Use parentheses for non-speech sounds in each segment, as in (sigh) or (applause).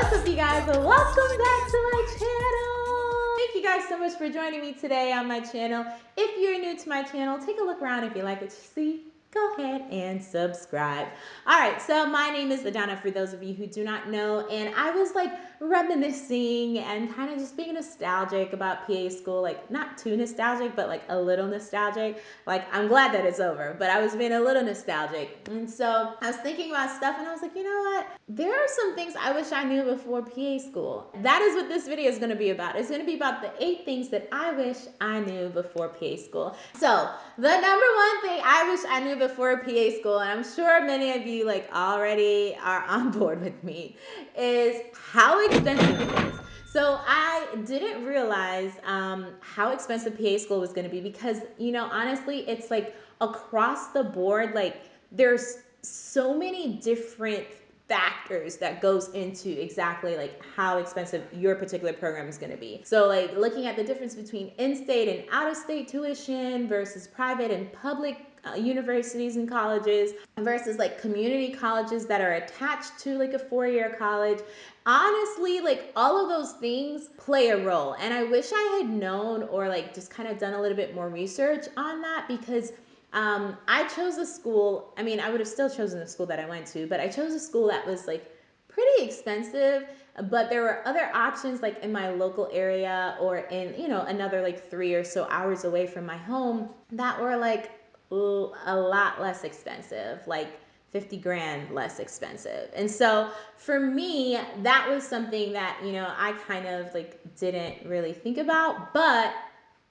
What's up you guys? Welcome back to my channel. Thank you guys so much for joining me today on my channel. If you're new to my channel, take a look around if you like what you see go ahead and subscribe. All right, so my name is Adana for those of you who do not know, and I was like reminiscing and kind of just being nostalgic about PA school, like not too nostalgic, but like a little nostalgic. Like I'm glad that it's over, but I was being a little nostalgic. And so I was thinking about stuff and I was like, you know what? There are some things I wish I knew before PA school. That is what this video is gonna be about. It's gonna be about the eight things that I wish I knew before PA school. So the number one thing I wish I knew before PA school, and I'm sure many of you like already are on (laughs) board with me, is how expensive it is. So I didn't realize um, how expensive PA school was going to be because, you know, honestly, it's like across the board, like there's so many different factors that goes into exactly like how expensive your particular program is going to be. So like looking at the difference between in-state and out-of-state tuition versus private and public universities and colleges versus like community colleges that are attached to like a four-year college honestly like all of those things play a role and i wish i had known or like just kind of done a little bit more research on that because um, I chose a school. I mean, I would have still chosen the school that I went to, but I chose a school that was like pretty expensive. But there were other options like in my local area or in, you know, another like three or so hours away from my home that were like a lot less expensive, like 50 grand less expensive. And so for me, that was something that, you know, I kind of like didn't really think about, but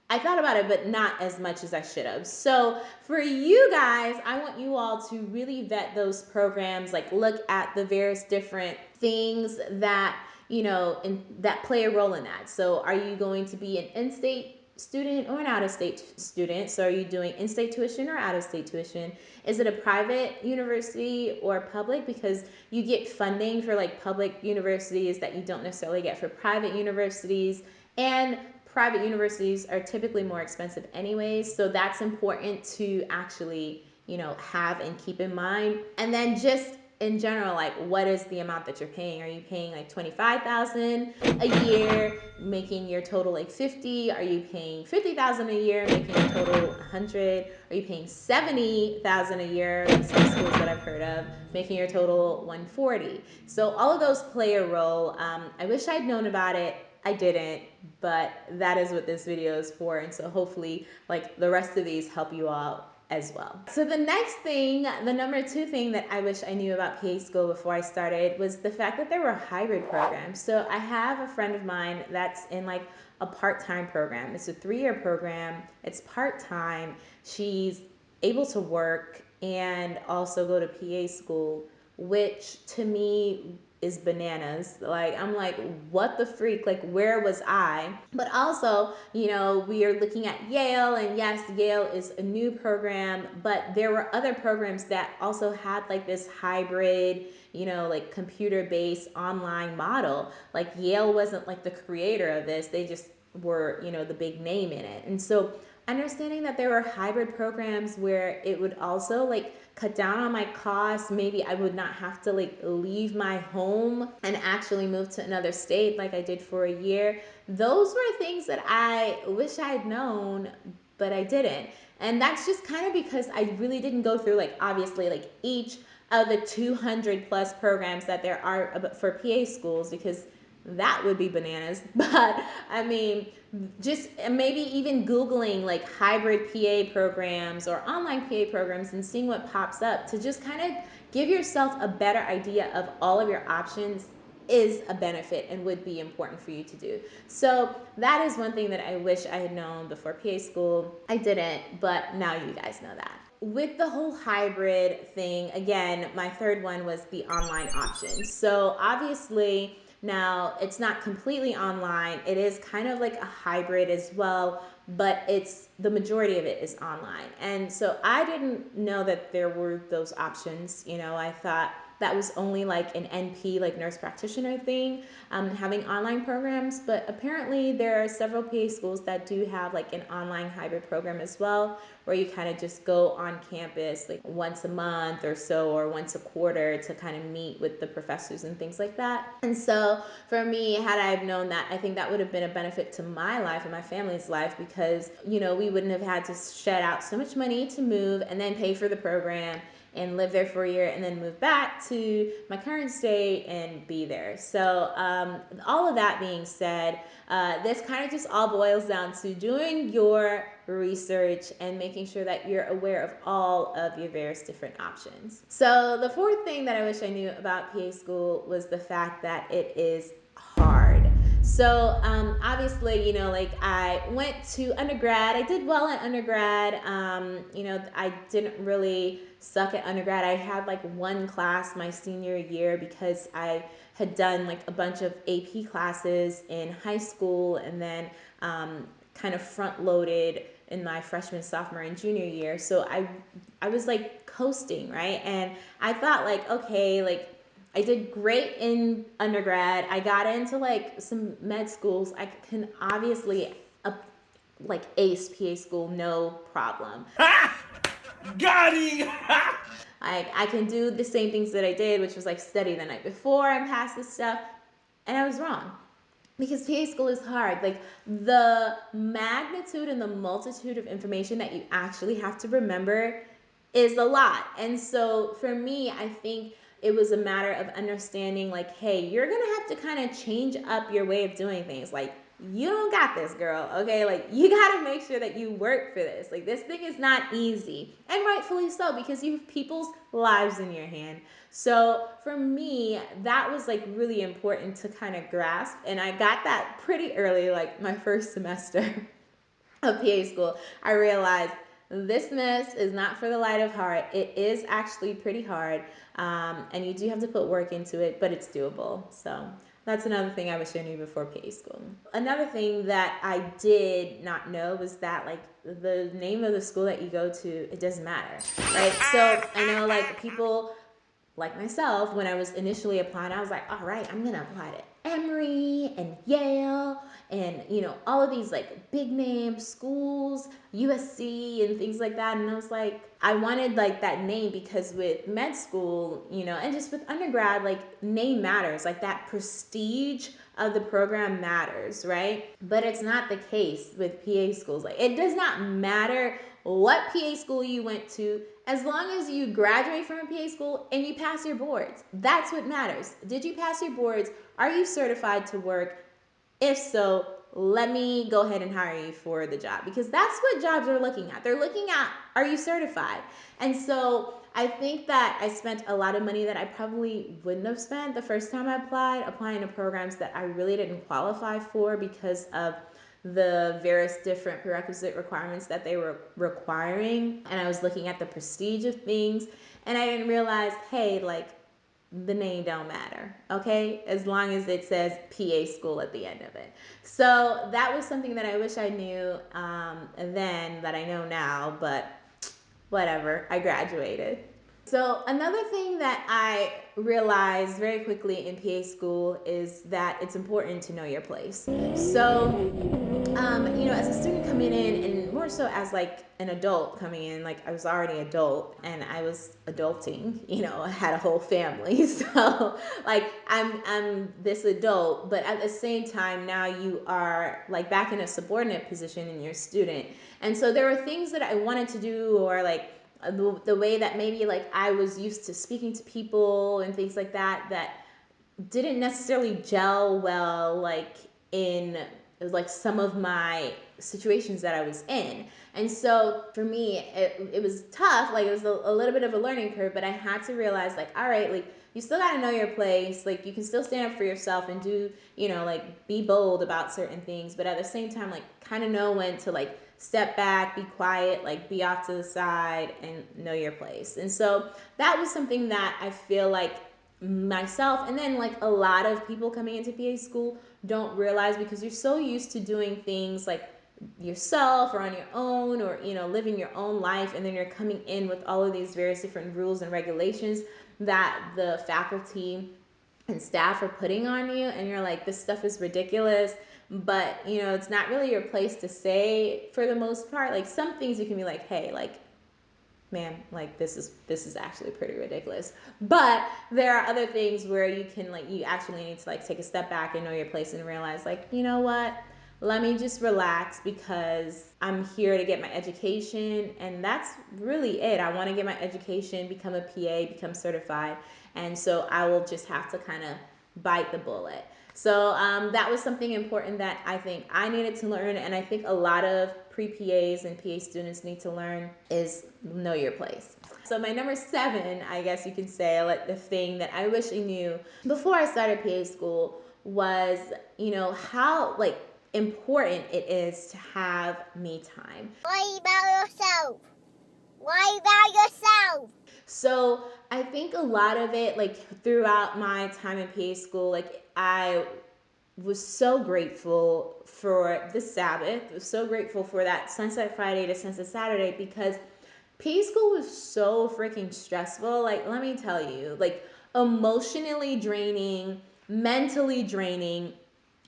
I thought about it, but not as much as I should have. So for you guys, I want you all to really vet those programs, like look at the various different things that, you know, in, that play a role in that. So are you going to be an in-state student or an out-of-state student? So are you doing in-state tuition or out-of-state tuition? Is it a private university or public? Because you get funding for like public universities that you don't necessarily get for private universities. And private universities are typically more expensive anyways. So that's important to actually, you know, have and keep in mind. And then just in general, like what is the amount that you're paying? Are you paying like 25,000 a year, making your total like 50? Are you paying 50,000 a year, making your total 100? Are you paying 70,000 a year, like some schools that I've heard of, making your total 140? So all of those play a role. Um, I wish I'd known about it I didn't, but that is what this video is for. And so hopefully like the rest of these help you out as well. So the next thing, the number two thing that I wish I knew about PA school before I started was the fact that there were hybrid programs. So I have a friend of mine that's in like a part-time program. It's a three-year program. It's part-time. She's able to work and also go to PA school, which to me is bananas. Like, I'm like, what the freak? Like, where was I? But also, you know, we are looking at Yale, and yes, Yale is a new program, but there were other programs that also had like this hybrid, you know, like computer based online model. Like, Yale wasn't like the creator of this, they just were, you know, the big name in it. And so, understanding that there were hybrid programs where it would also like cut down on my costs. Maybe i would not have to like leave my home and actually move to another state like i did for a year. Those were things that i wish i'd known but i didn't. And that's just kind of because i really didn't go through like obviously like each of the 200 plus programs that there are for pa schools because that would be bananas. (laughs) But I mean, just maybe even Googling like hybrid PA programs or online PA programs and seeing what pops up to just kind of give yourself a better idea of all of your options is a benefit and would be important for you to do. So that is one thing that I wish I had known before PA school. I didn't, but now you guys know that. With the whole hybrid thing, again, my third one was the online option. So obviously, now, it's not completely online. It is kind of like a hybrid as well, but it's the majority of it is online. And so I didn't know that there were those options. You know, I thought that was only like an NP, like nurse practitioner thing, um, having online programs. But apparently, there are several PA schools that do have like an online hybrid program as well, where you kind of just go on campus like once a month or so, or once a quarter to kind of meet with the professors and things like that. And so, for me, had I known that, I think that would have been a benefit to my life and my family's life because, you know, we wouldn't have had to shed out so much money to move and then pay for the program and live there for a year and then move back to my current state and be there. So, um, all of that being said, uh, this kind of just all boils down to doing your research and making sure that you're aware of all of your various different options. So, the fourth thing that I wish I knew about PA school was the fact that it is. So um, obviously, you know, like I went to undergrad. I did well at undergrad. Um, you know, I didn't really suck at undergrad. I had like one class my senior year because I had done like a bunch of AP classes in high school and then um, kind of front loaded in my freshman, sophomore, and junior year. So I, I was like coasting, right? And I thought like, okay, like I did great in undergrad. I got into like some med schools. I can obviously uh, like ace PA school, no problem. (laughs) Got him! (laughs) I, I can do the same things that I did, which was like study the night before and pass this stuff. And I was wrong because PA school is hard. Like the magnitude and the multitude of information that you actually have to remember is a lot. And so for me, I think it was a matter of understanding like hey you're gonna have to kind of change up your way of doing things. Like you don't got this girl okay? Like you (laughs) got to make sure that you work for this. Like this thing is not easy and rightfully so because you have people's lives in your hand. So for me that was like really important to kind of grasp and i got that pretty early like my (laughs) first semester of pa school. I realized this mess is not for the light of heart. It is actually pretty hard, um, and you do have to put work into it, but it's doable. So that's another thing I was showing you before PA school. Another thing that I did not know was that like the name of the school that you go to, it doesn't matter, right? So I know like people like myself, when I was initially applying, I was like, all right, I'm gonna apply to Emory and Yale and you know all of these like big name schools usc and things like that. And i was like i wanted like that name because with med school you know and just with undergrad like name matters like that prestige of the program matters right? But it's not the case with pa schools like it does not matter what pa school you went to as long as you graduate from a PA school and you pass your boards. That's what matters. Did you pass your boards? Are you certified to work? If so, let me go ahead and hire you for the job because that's what jobs are looking at. They're looking at are you certified? And so I think that I spent a lot of money that I probably wouldn't have spent the first time I applied, applying to programs that I really didn't qualify for because of the various different prerequisite requirements that they were requiring. And I was looking at the prestige of things and I didn't realize, hey, like the name don't matter, okay? As long as it says PA school at the end of it. So that was something that I wish I knew um, then that I know now, but whatever, I graduated. So another thing that I realized very quickly in PA school is that it's important to know your place. So, um, you know, as a student coming in, and more so as like an adult coming in, like I was already adult and I was adulting, (laughs) you know, I had a whole family. (laughs) So like I'm I'm this adult, but at the same time now you are like back in a subordinate position and you're a student. And so there were things that I wanted to do or like Uh, the, the way that maybe like I was used to speaking to people and things like that that didn't necessarily gel well like in like some of my situations that I was in. And so for me, it, it was tough. Like it was a, a little bit of a learning curve, but I had to realize like, all right, like you still got to know your place. Like you can still stand up for yourself and do, you know, like be bold about certain things, but at the same time, like kind of know when to like step back, be quiet, like be off to the side and know your place. And so that was something that I feel like myself and then like a lot of people coming into PA school don't realize because you're so used to doing things like yourself or on your own or you know living your own life and then you're coming in with all of these various different rules and regulations that the faculty and staff are putting on you and you're like this stuff is ridiculous but you know it's not really your place to say for the most part like some things you can be like hey like man like this is this is actually pretty ridiculous but there are other things where you can like you actually need to like take a step back and know your place and realize like you know what let me just relax because I'm here to get my education. And that's really it. I want to get my education, become a PA, become certified. And so I will just have to kind of bite the bullet. So um, that was something important that I think I needed to learn. And I think a lot of pre PAs and PA students need to learn is know your place. So my number seven, I guess you can say, like the thing that I wish I knew before I started PA school was, you know, how like important it is to have me time. Why about yourself? Why about yourself? So I think a lot of it, like throughout my time in PA school, like I was so grateful for the Sabbath, was so grateful for that Sunset Friday to Sunset Saturday because PA school was so freaking stressful. Like, let me tell you, like emotionally draining, mentally draining,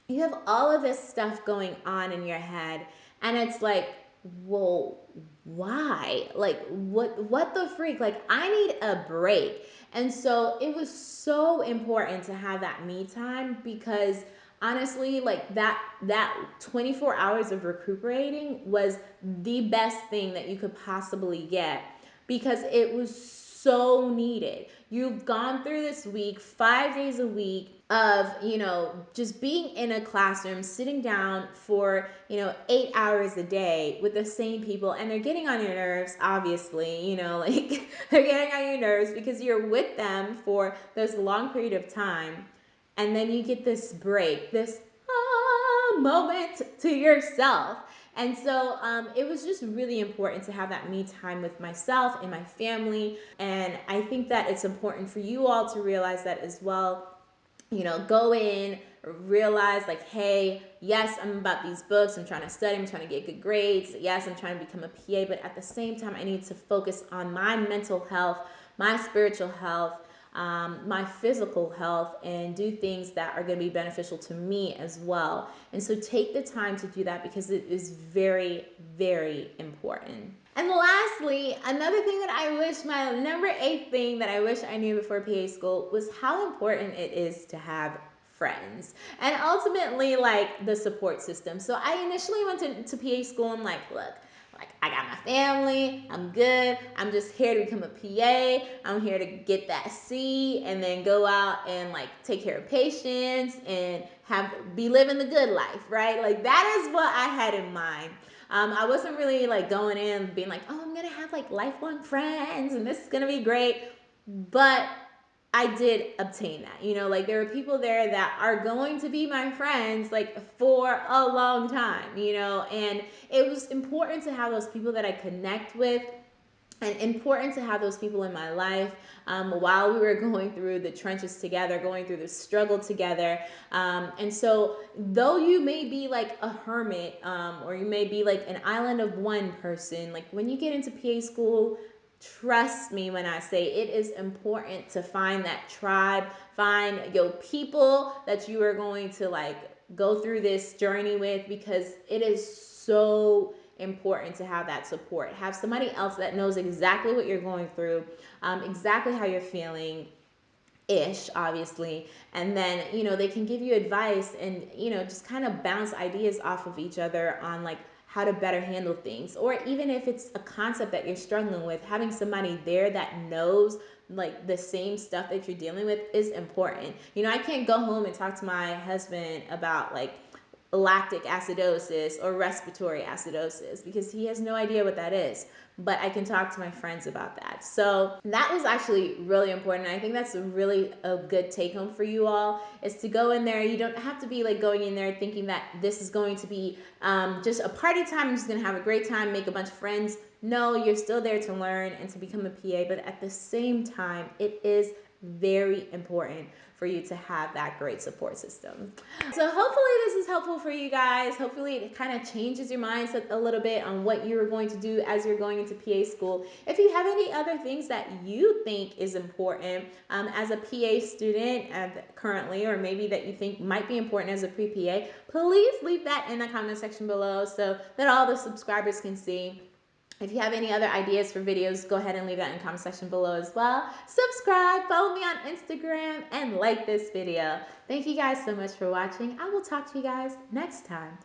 you have all of this stuff going on in your head and it's like well why? Like what what the freak? Like i need a break. And so it was so important to have that me time because honestly like that that 24 hours of recuperating was the best thing that you could possibly get because it was so needed. You've gone through this week 5 days a week of you know just being in a classroom sitting down for you know eight hours a day with the same people and they're getting on your nerves obviously you know (laughs) like they're getting on your nerves because you're with them for this long period of time and then you get this break this ah, moment to yourself and so um, it was just really important to have that me time with myself and my family and i think that it's important for you all to realize that as well you know, go in, realize like, hey, yes, I'm about these books. I'm trying to study. I'm trying to get good grades. Yes, I'm trying to become a PA, but at the same time, I need to focus on my mental health, my spiritual health, um, my physical health, and do things that are going to be beneficial to me as well. And so take the time to do that because it is very, very important. And lastly, another thing that I wish, my number eight thing that I wish I knew before PA school was how important it is to have friends and ultimately like the support system. So I initially went to, to PA school and like, look, like I got my family, I'm good. I'm just here to become a PA. I'm here to get that C and then go out and like take care of patients and have be living the good life, right? Like that is what I had in mind. Um, I wasn't really like going in being like, oh, I'm gonna have like lifelong friends and this is gonna be great. But I did obtain that. You know, like there are people there that are going to be my friends like for a long time, you know, and it was important to have those people that I connect with and important to have those people in my life um, while we were (laughs) going through the trenches together, going through the struggle together. Um, and so, though you may be like a hermit um, or you may be like an island of one person, like when you get into PA school, trust me when I say it is important to find that tribe, find your people that you are going to like go through this journey with because it is so important to have that support. Have somebody else that knows exactly what you're going through, um, exactly how you're feeling, ish obviously and then you know they can give you advice and you know just kind of bounce ideas off of each other on like how to better handle things. Or even if it's a concept that you're struggling with having somebody there that knows like the same stuff that you're dealing with is important. You know i can't go home and talk to my husband about like lactic acidosis or respiratory acidosis because he has no idea what that is. But I can talk to my friends about that. So that was actually really important. I think that's really a good take home for you all is to go in there. You don't have to be like going in there thinking that this is going to be um, just a party time. I'm just going to have a great time, make a bunch of friends. No, you're still there to learn and to become a PA. But at the same time, it is very important for you to have that great support system. So hopefully this is helpful for you guys. Hopefully it kind of changes your mindset a little bit on what you're going to do as you're going into PA school. If you have any other things that you think is important um, as a PA student currently, or maybe that you think might be important as a pre-PA, please leave that in the comment section below so that all the subscribers can see. If you have any other ideas for videos, go ahead and leave that in the comment section below as well. Subscribe, follow me on Instagram, and like this video. Thank you guys so much for watching. I will talk to you guys next time.